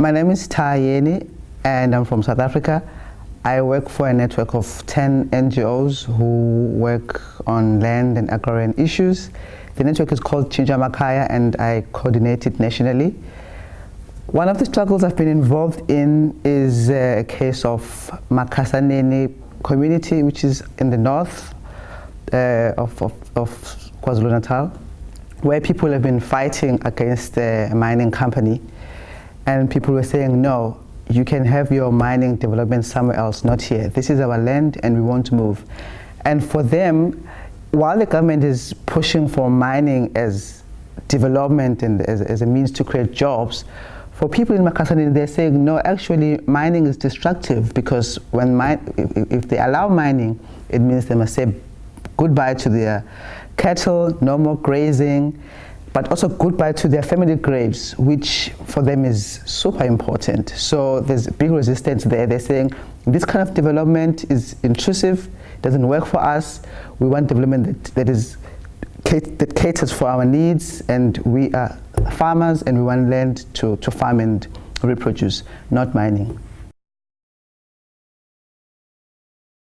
My name is Tayeni and I'm from South Africa. I work for a network of 10 NGOs who work on land and agrarian issues. The network is called Tshintsha Amakhaya and I coordinate it nationally. One of the struggles I've been involved in is a case of Makhasaneni community, which is in the north uh, of, of, of KwaZulu-Natal, where people have been fighting against a mining company. And people were saying, no, you can have your mining development somewhere else, not here. This is our land and we want to move. And for them, while the government is pushing for mining as development and as, as a means to create jobs, for people in Makasani, they're saying, no, actually, mining is destructive because when if, if they allow mining, it means they must say goodbye to their cattle, no more grazing, but also goodbye to their family graves, which for them is super important. So there's big resistance there. They're saying this kind of development is intrusive, doesn't work for us. We want development that, that is that caters for our needs, and we are farmers, and we want land to, to farm and reproduce, not mining.